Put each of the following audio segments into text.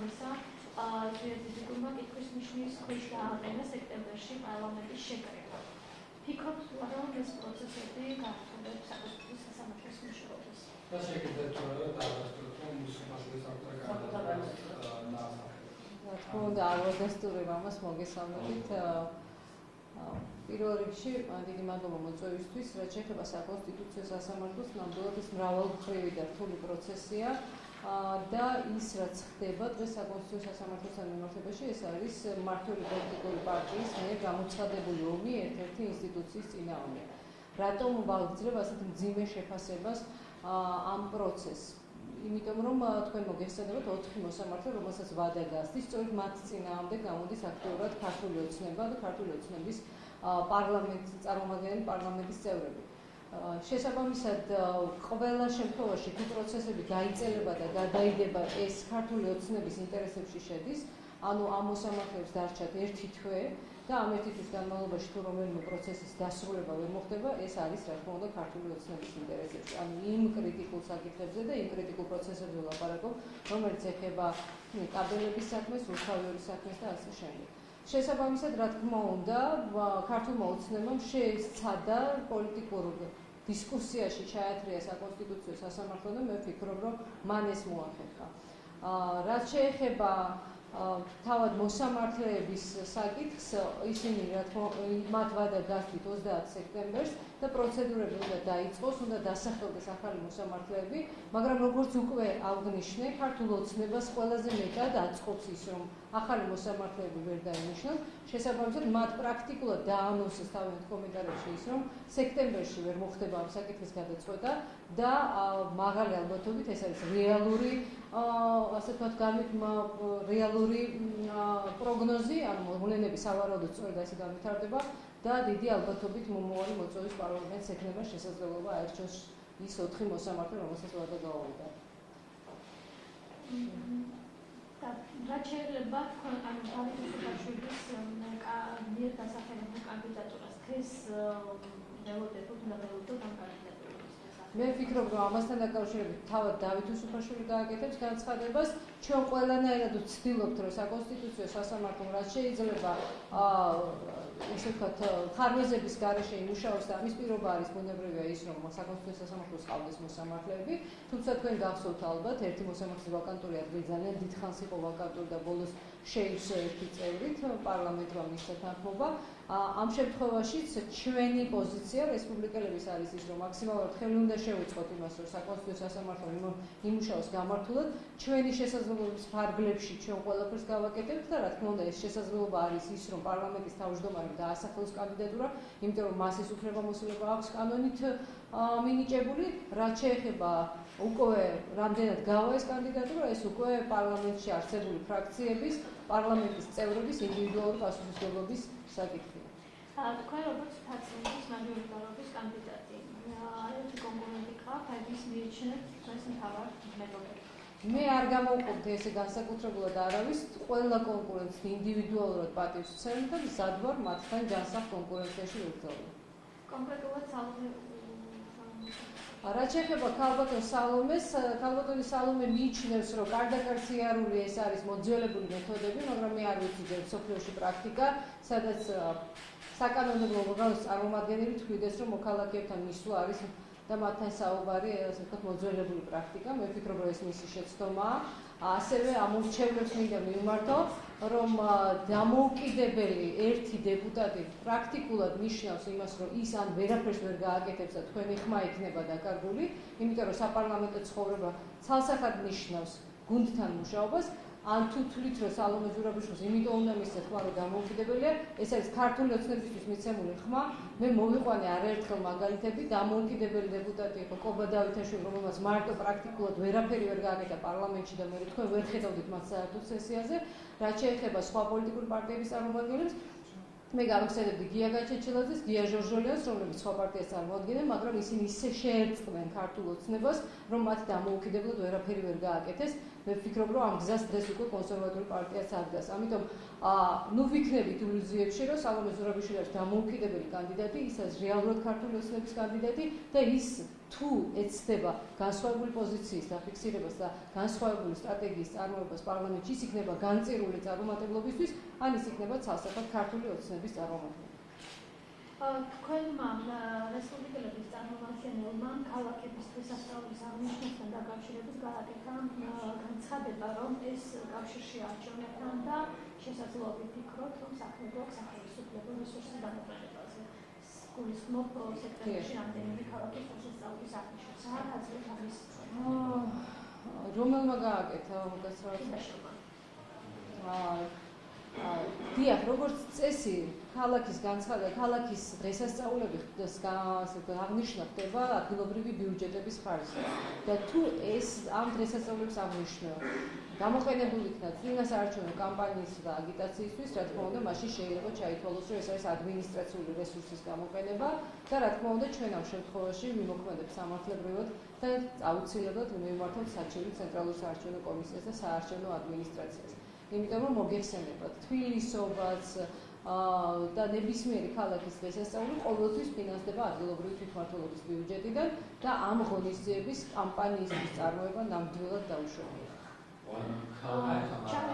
ამისა ზედიზიკურმა კითხვის ნიშნის ქვეშ დააყენა სექტემბერში პარლამენტის შეკრება. ფიქრობთ თუ არა ეს პროცესები გართულებს საკუთრის სასამართლოს მუშაობას? და შეკეთეთ თუ არა დაასრულოთ რომ მუსიკალური საკუთარ რა თქმა უნდა აროდესტური მამას მოგესალმებით პირველ რიგში დიდი მადლობა მოწვევისთვის რაც შეეხება საკონსტიტუციო სასამართლოს ნამდვილად ეს მრავალმხრივი და რთული პროცესია. და ის რაც ხდება დღეს საკონსტიტუციო სასამართლოსთან მიმართებაში ეს არის მართული პოლიტიკური პარტიის მიერ გამოცხადებული ომი ერთ-ერთი ინსტიტუციის წინააღმდეგ. რატომ ვაგრძელებ ასეთ მძიმე შეფასებას ამ პროცესს? იმიტომ რომ თქვენ მოგესწრებათ 4 მოსამართლე, რომელსაც ვადა გასდის, სწორედ მათ წინაამდე გამოდის აქტიურად ქართული ოცნება და ქართული ოცნების პარლამენტის წარმომადგენელი პარლამენტის წევრები. შესაბამისად, ყველა შემთხვევაში თუ პროცესები დაიწყება და გადაიდება ეს ქართული ოცნების ინტერესებში შედის, ანუ ამ მოსამართლეებს დარჩათ ერთი თვე და ამ ერთი თვის განმავლობაში თუ რომელიმე პროცესის დასრულება ვერ მოხდება, ეს არის რა თქმა უნდა ქართული ოცნების ინტერესებში. ანუ იმ კრიტიკულ საკითხებზე და იმ კრიტიკულ პროცესებზე ვლაპარაკობ, რომელიც ეხება კაბელების საქმეს, უსხავიერი საქმეს და ასე შემდეგ. შესაბამისად, რა თქმა უნდა, ქართულმა ოცნებამ შეესწადა პოლიტიკურ დისკუსიაში ჩაათრია საკონსტიტუციო სასამართლო და მე ვფიქრობ, რომ მან ეს მოახერხა. აა რაც შეეხება თავად მოსამართლეების საკითხს ისინი რა თქმა უნდა მათ ვადა გასვით 30 სექტემბერს და პროცედურები უნდა დაიწყოს, უნდა დასახელდეს ახალი მოსამართლეები, მაგრამ როგორც უკვე აღნიშნე, ქართულ ოცნებას ყველაზე მეტად აწყობს ის, რომ ახალი მოსამართლეები ვერ დაინიშნონ. შესაბამისად, მათ პრაქტიკულად დაანონსეს თავიანთ კომენტარებში ის, რომ სექტემბერში ვერ მოხდება ამ საკითხის გადაწყვეტა და მაღალი ალბათობით ეს არის რეალური ასე ვთქვათ, გამით რეალური პროგნოზი, ანუ მოვლენები სავარაუდოდ სწორედ ასე განვითარდება და დიდი ალბათობით მომავალი მოწვევის პარლამენტს ექნება შესაძლებლობა აერჩოს ის 4 მოსამართლე, რომელსაც ვადა გაუვიდა. და რა შეიძლება თქვენ ანუ დავით უსუფაშვილის მიერ დასახელებულ კანდიდატურას დღეს ველოდებით უნდა ველოდოთ ამ კანდიდატურას მე ვფიქრობ რომ ამასთან დაკავშირებით თავად დავით უსუფაშვილი გააკეთებს განცხადებას. ჩვენ ყველანაირად ვცდილობთ რომ საკონსტიტუციო სასამართლო რაც შეიძლება აა ესე ვთქვათ, ხარვეზების garaშე იმუშაოს და ამის პირობა არის ბუნებრივია ის, რომ საკონსტიტუციო სასამართლოს ყავდეს მოსამართლეები, თუმცა თქვენ გახსოვთ ალბათ, ერთი მოსამართლეს ვაკანტური ადგილი ძალიან დიდხანს იყო ვაკანტური და ბოლოს შეივსო ერთი წევრით პარლამენტმა მისცა თანხმობა. ამ შემთხვევაშიც ჩვენი პოზიცია რესპუბლიკელების არის ის, რომ მაქსიმალურად ხელი უნდა შევუწყოთ იმას, რომ საკონსტიტუციო სასამართლო იმუშაოს გამართულად, ჩვენი შესაძლებლობის ფარგლებში ჩვენ ყველაფერს გავაკეთებთ და რა თქმა უნდა ეს შესაძლებლობა არის ის, რომ პარლამენტის თავმჯდომარემ დაასახელოს კანდიდატურა, იმიტომ რომ მას ეს უფლებამოსილება აქვს კანონით მინიჭებული, რაც შეეხება უკვე რამდენად გავა ეს კანდიდატურა, ეს უკვე პარლამენტში არსებული ფრაქციების, პარლამენტის წევრების ინდივიდუალური პასუხისმგებლობის საკითხია. თქვენ როგორც ფაცილიტის მაჟორიტარობის კანდიდატი, ერთი კონკურენტი ხართ, აი ის მიიჩნევთ თქვენს მთავარ მეთოდებს. მე არ გამოვყოფდი ესე განსაკუთრებულად არავის, ყველა კონკურენტს ინდივიდუალურად პატივს ვცემ და მზადვარ მათთან ჯანსაღ კონკურენციაში ვიბრძოლო. კონკრეტულად სალომე რა შეიძლება ქალბატონ სალომეს ქალბატონი სალომე მიიჩნევს რომ კარდაკარციარული ეს არის მოძველებული მეთოდები მაგრამ მე არ ვიცი ჯერ სოფლიოში პრაქტიკა სადაც საკანონმდებლო ორგანოს წარმომადგენელი თქვიდეს რომ მოქალაქეებთან მისვლა არის და მათთან საუბარი ასე ვთქვათ მოძველებული პრაქტიკა. მე ვფიქრობ რომ ეს მისი შეცდომაა. ასევე ამორჩევლებს მინდა მიმართო, რომ დამოუკიდებელი ერთი დეპუტატი პრაქტიკულად ნიშნავს იმას, რომ ის ან ვერაფერს ვერ გააკეთებს და თქვენი ხმა იქნება დაკარგული, იმიტომ რომ საპარლამენტო ცხოვრება ცალსახად ნიშნავს გუნდთან მუშაობას, ან თუ თვლით რომ სალომე ზურაბიშვილს იმიტომ უნდა მისცეთ ხმა რომ დამოუკიდებელია ეს არის ქართული ოცნებისთვის მიცემული ხმა. მე მოვიყვანე არაერთხელ მაგალითები. დამოუკიდებელი დეპუტატი იყო კობა დავითაშვილი რომელმაც მარტო პრაქტიკულად ვერაფერი ვერ გააკეთა პარლამენტში და მე თქვენ ვერ ხედავდით მათ საერთო სესიაზე რაც შეეხება სხვა პოლიტიკური პარტიების წარმომადგენლებს მე გავიხსენებდი გია გაჩეჩილაძეს, გია ჟორჟოლიას, რომლებიც სხვა პარტიას წარმოადგენენ, მაგრამ ისინი ისე შეერწყდნენ ქართულ ოცნებას, რომ მათ დამოუკიდებლად ვერაფერი ვერ გააკეთეს. მე ვფიქრობ, რომ ამ გზას დღეს უკვე კონსერვატული პარტიაც აღდგას. ამიტომ ნუ ვიქნებით ილუზიებში, რომ სალომე ზურაბიშვილი არის დამოუკიდებელი კანდიდატი, ის არის რეალურად ქართული ოცნების კანდიდატი და ის თუ ეცდება განსხვავებული პოზიციის დაფიქსირებას და განსხვავებული სტრატეგიის წარმოებას პარლამენტში, ის იქნება განწირული წარმომადგენლობისთვის, ან ის იქნება ცალსახად ქართული ოცნების წარმომადგენელი. თქვენმა რესპუბლიკელების წარმომადგენელმა ქალაქების დღესასწაულის აღნიშვნასთან დაკავშირებით გააკეთა განცხადება, რომ ეს კავშირში არჩევნებთან და შესაძლოა ვიფიქროთ, რომ საქმე სახელმწიფო რესურსის დამოკიდებაზე. გულისხმობ სექტორში რამდენიმე ქალაქის დღესასწაულის აღნიშვნას. რა აზრით არის? რომელმა გააკეთა მოგესწრაფება? აა დიახ, როგორც წესი, ქალაქის განცხადება, ქალაქის დღესასწაულები აღნიშნა ხდება ადგილობრივი ბიუჯეტების ხარჯზე. და თუ ეს ამ დღესასწაულებს აღნიშნო, გამოყენებული იქნა წინას არჩევნო კამპანიის და აგიტაციისთვის, რა თქმა უნდა, მაშინ შეიძლება ჩაითვალოს, რომ ეს არის ადმინისტრაციული რესურსის გამოყენება და რა თქმა უნდა, ჩვენ ამ შემთხვევაში მიმოქმედებს სამართლებრივად და აუცილებლად მივმართოთ საჩივი ცენტრალურ საარჩევნო კომისიას და საარჩევნო ადმინისტრაციას. იმიტომ რომ მოგეხსენებათ თბილისობაც და ნებისმიერი ქალაქის დღესასწაული ყოველთვის ფინანსდება ადგილობრივი თვითმმართველობის ბიუჯეტიდან და ამ ღონისძიების კამპანიისთვის წარმოება ნამდვილად დაუშვებია.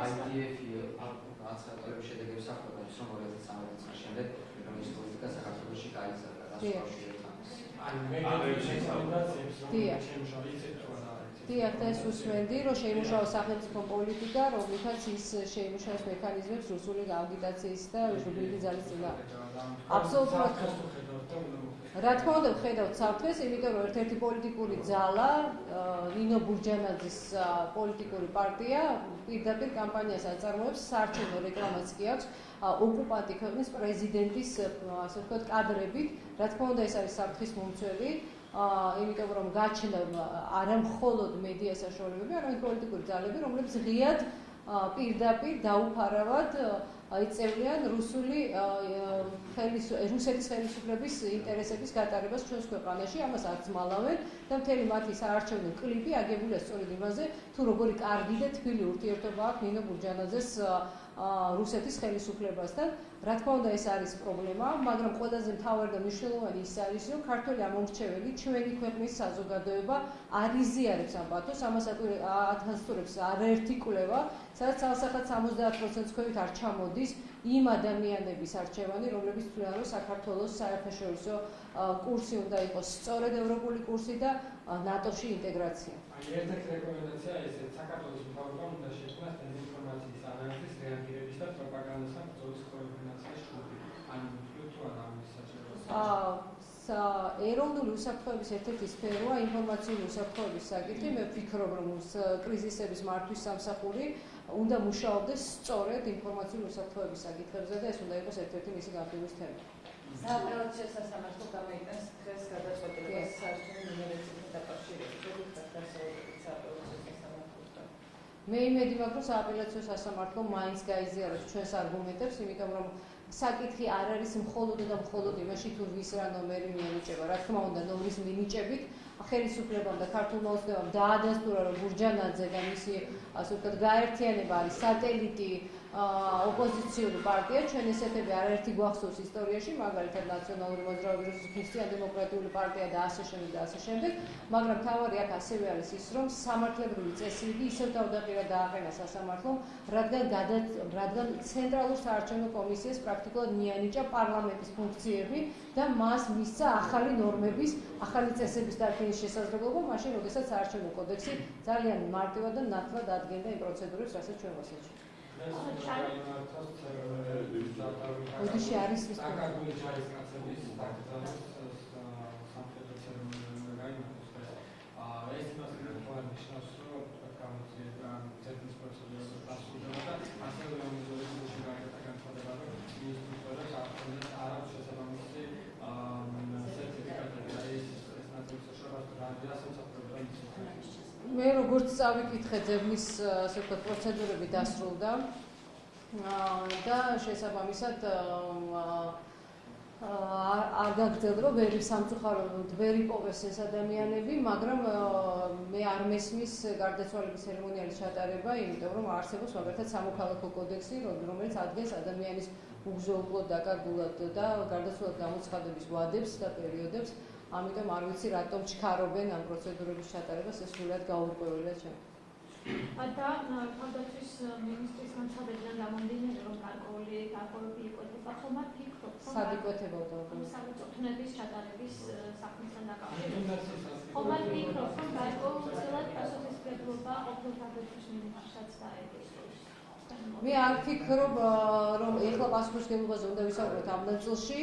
IDF-ი აცხოვრის შედეგებს ახდენს რომ 2013 წლის შემდეგ მიგრაციის პოლიტიკა საქართველოში გაიზარდა და სხვა შეერთებას. აი მე რეკომენდაციებს რომ შემოშალიც დიახ, და ეს უსმენდი, რომ შეიმუშაოს სახელმწიფო პოლიტიკა, რომლითაც ის შეიმუშაოს მექანიზმებს რუსული აგიტაციის და რუსული ძალის წინა. აბსოლუტურად. რა თქმა უნდა, ხედავთ საფრთხეს, იმიტომ რომ ერთ-ერთი პოლიტიკური ძალა, ნინო ბურჯანაძის პოლიტიკური პარტია პირდაპირ კამპანიას აწარმოებს, საარჩევნო რეკლამაც კი აქვს ოკუპანტი ქვეყნის პრეზიდენტის, ასე ვთქვათ, კადრებით. რა თქმა უნდა, ეს არის საფრთხის მომცველი. აა იმიტომ რომ გაჩნდა არა მხოლოდ მედია საშუალებები, არამედ პოლიტიკური ძალები, რომლებიც ღიად პირდაპირ დაუფარავად აიწევლიან რუსული ხელის რუსეთის ხელისუფლების ინტერესების გატარებას ჩვენს ქვეყანაში, ამას არც მალავენ და მთელი მათი საარჩევნო კლიპი აგებულია სწორედ იმაზე, თუ როგორი კარგი და თბილი ურთიერთობა აქვს ნინო ბურჯანაძეს რუსეთის ხელისუფლებასთან. რა თქმა უნდა, ეს არის პრობლემა, მაგრამ ყველაზე მთავარი და მნიშვნელოვანი ის არის, რომ ქართული ამომრჩეველი ჩვენი ქვეყნის საზოგადოება არიზიარებს ამ ბათოს, ამას ათასტურებს არაერთი კვლევა, სადაც ალსახად 70%-ს ქვევით არ ჩამოდის იმ ადამიანების არჩევანი, რომლებიც თვლიან, რომ საქართველოს საერთაშორისო კურსი უნდა იყოს სწორედ ევროპული კურსი და ნატოში ინტეგრაცია. აი ერთ-ერთი რეკომენდაცია ესეც საქართველოს მთავრობამ უნდა შექმნას ადამიანის რეაგირების და პროპაგანდასთან ბრძოლის კოორდინაციის ჯგუფი. ანუ ვთქვით თუ არა ამის საჭიროა. ეროვნული უსაფრთხოების ერთ-ერთი სფეროა ინფორმაციული უსაფრთხოების საკითხი. მე ვფიქრობ, რომ კრიზისების მართვის სამსახური უნდა მუშაობდეს სწორედ ინფორმაციული უსაფრთხოების საკითხებზე და ეს უნდა იყოს ერთ-ერთი მისი გამდივრის თემა. სააპელაციო სასამართლო გამოიტანს დღეს გადაწყვეტილებას საერთო ნუმერებით დაკავშირებით, როგორც დასავლეთ მე იმედი მაქვს, რომ სააპელაციო სასამართლო მაინც გაიზიარებს ჩვენს არგუმენტებს, იმიტომ რომ საკითხი არ არის მხოლოდ და მხოლოდ იმაში, თუ ვის რა ნომერი მიენიჭება. რა თქმა უნდა, ნომრის მინიჭებით ხელისუფლებამ და ქართულმა ოცნებამ დაადასტურა, რომ ბურჯანაძე და მისი ასე ვთქვათ, გაერთიანება არის სატელიტი ოპოზიციური პარტია, ჩვენ ესეთები არაერთი გვახსოვს ისტორიაში, მაგალითად ნაციონალური მოძრაობის რუსეთის ქრისტიან-დემოკრატიული პარტია და ასე შემდეგ და ასე შემდეგ, მაგრამ თავარი აქ ასევე არის ის, რომ სამართლებრივი წესრიგი ისევ თავდაპირველად დააყენა სასამართლომ, რადგან რადგან ცენტრალურ საარჩევნო კომისიას პრაქტიკულად მიანიჭა პარლამენტის ფუნქციები და მას მისცა ახალი ნორმების, ახალი წესების დარქმის შესაძლებლობა, მაშინ როდესაც საარჩევნო კოდექსი ძალიან მარტივად და ნათლად ადგენდა იმ პროცედურებს, რასაც ჩვენ ვასაუბრობთ. ოდიში არის ის აკადემიური ჯარისკაცების დაკრძალვის სამხედრო ცერემონია გაიმართოს და ეს იმას ნიშნავს რომ გამოძიება ცერემონიის პროცედურას დასრულდება და ასევე მომიზოლებული გაიგეთა განცხადება რომ ინსტრუქტორებს აღწევს არავის შესაბამისი სერტიფიკატები და ეს ეს ნაწილი შეშორებას და რასაც მე როგორც წავიკითხე ძებნის ასე ვთქვათ პროცედურები დასრულდა და შესაბამისად არ გაგრძელდება ვერი სამწუხაროდ ვერი პოვეს ეს ადამიანები, მაგრამ მე არ მესმის გარდაცვალების ცერემონიალის ჩატარება, იმიტომ რომ არსებობს მაგალითად სამოქალაქო კოდექსი, რომ- რომელიც ადგენს ადამიანის უგზო-უკლოდ დაკარგულად და გარდაცვალების გამოცხადების ვადებს და პერიოდებს. ამიტომ არ ვიცი რატომ ჩქარობენ ამ პროცედურების ჩატარებას, ეს სულად გაურკვეველია ჩემ. და თავდაცვის მინისტრის განცხადებიდან გამომდინარე, რომ გარკვეული გარკვეული იკვეთება, ხომ არ ფიქრობთ, რომ სად იკვეთებოდა? საბჭო თნების ჩატარების საქმესთან დაკავშირებით? ხომ არ ფიქრობთ, რომ გარკვეულწილად პასუხისმგებლობა ყოფილ თავდაცვის მინისტრსაც დაეკისროს? მე არ ფიქრობ, რომ ეხლა პასუხისმგებლობაზე უნდა ვისაუბროთ ამ ნაწილში.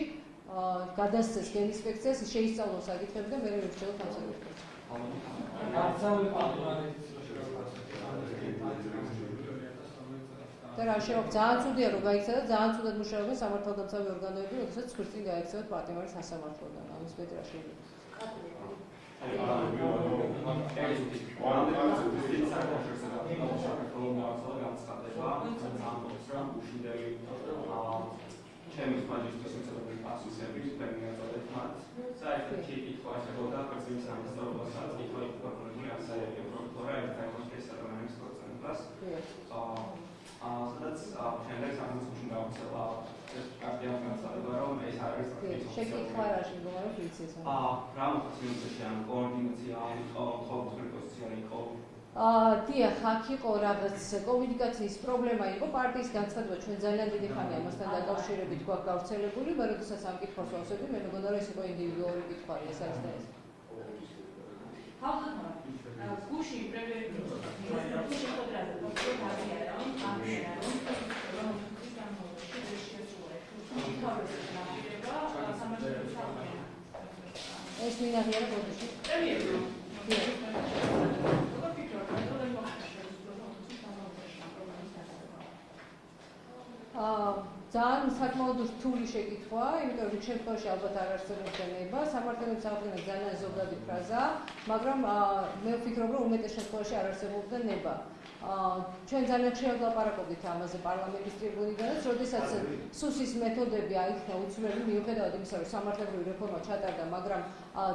გადასცეს გენინსპექციას, შეისწავლოს საკითხები და მე ამ საკითხებს. არცავი პატრონატის და რა შეიძლება ძალიან ცუდია რომ გაიქცა და ძალიან ცუდად მუშაობენ სამართალდამცავი ორგანოები, როდესაც ხვრწინ გაიქცევათ პატიმარის სასამართლოდან. ამის მეტი რა შეიძლება. ჩემი მაგისტრის უცებრი პასუსები საერთოდ კითხვა შეგვდა პრინციპის სამსწავლოსაც, კითხვა იყო ასე პროფესორა ერთაიმოს ადამიანის პროცენტას. აა აა სადაც შემდეგ სამსწავლოში გავხსელა ეს კარტია განსაზღვრება რომ ეს არის შეკითხვა რა შეიძლება რომ ვიცი ეს. აა რა მოხდა ამ კოორდინაცია ან ყოველდღიური პოზიცია იყო დიახ, აქ იყო რაღაც კომუნიკაციის პრობლემა იყო პარტიის განცხადება ჩვენ ძალიან დიდი ხანია ამასთან დაკავშირებით გვაქვს გავრცელებული, მაგრამ როდესაც ამ კითხვას ვავსებდი, მე მეგონა რომ ეს იყო ინდივიდუალური კითხვარი, ეს არის და ეს. გუში პრემიერი გუში ხოდრაზე პროფესორი გაგიარა რომ აღიარა რომ რომ ის გამოჩი შეშუა თავის ნაპირება სამართლის საქმეა ეს მინაღია ბოდიში. პრემიერი აა ძალიან საკმაოდ რთული შეკითხვაა, იმიტომ რომ შემთხვევაში ალბათ არ არსებობს ნება, სამართლების აღდგენა ძალიან ზოგადი ფრაზაა, მაგრამ მე ვფიქრობ, რომ უმეტეს შემთხვევაში არ არსებობდა ნება. ჩვენ ძალიან ხშირად ლაპარაკობდით ამაზე პარლამენტის ტრიბუნიდანაც, როდესაც სუსის მეთოდები აიქნა უცვლელი მიუხედავად იმისა, რომ სამართლებრივი რეფორმა ჩატარდა, მაგრამ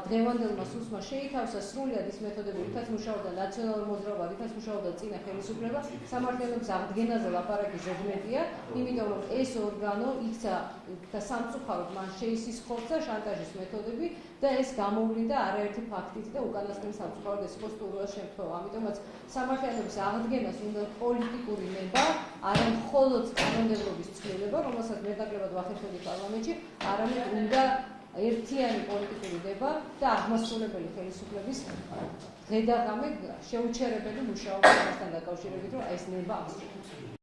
დღევანდელმა სუსმა შეითავსა სრულად ის მეთოდები, რითაც მუშაობდა ნაციონალური მოძრაობა, რითაც მუშაობდა წინა ხელისუფლება, სამართლების აღდგენაზე ლაპარაკი ზედმეტია, იმიტომ რომ ეს ორგანო იქცა და სამწუხაროდ მან შეისისხლოსა შანტაჟის მეთოდები და ეს გამოვლინდა არაერთი ფაქტით და უკანასკნელი სამწუხაროდ ეს იყო სტურუას შემთხვევა. ამიტომაც სამართლიანობის აღდგენას უნდა პოლიტიკური ნება, არა მხოლოდ კანონმდებლობის ცვლილება, რომელსაც მეტნაკლებად ვახერხებდი პარლამენტში, არამედ უნდა ერთიანი პოლიტიკური ნება და აღმასრულებელი ხელისუფლების ღედაღამე შეუჩერებელი მუშაობა ამასთან დაკავშირებით, რომ ეს ნება აღწევს.